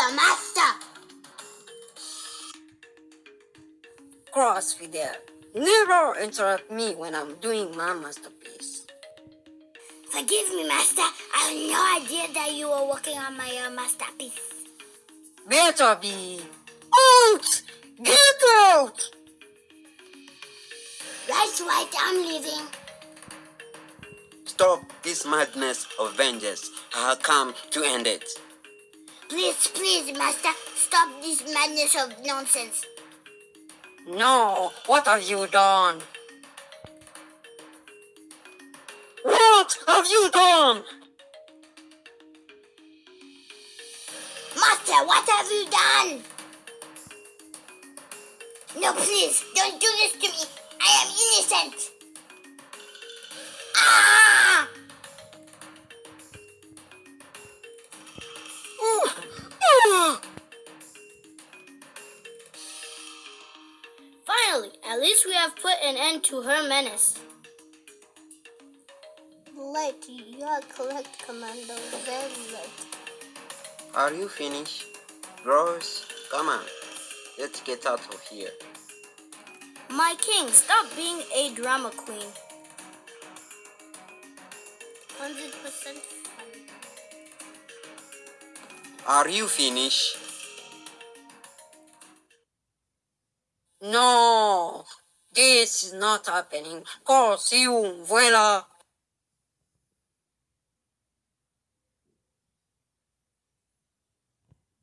Master, master! Cross Fidel. Never interrupt me when I'm doing my masterpiece. Forgive me, master. I had no idea that you were working on my uh, masterpiece. Better be out! Get out! That's right, I'm leaving. Stop this madness of vengeance. I have come to end it. Please, please, Master, stop this madness of nonsense. No, what have you done? What have you done? Master, what have you done? No, please, don't do this to me. I am innocent. Ah! Finally, at least we have put an end to her menace. Late, you are correct, Commander. Very late. Are you finished? Rose, come on. Let's get out of here. My king, stop being a drama queen. 100% Are you finished? No, this is not happening. Cause you, Vuela.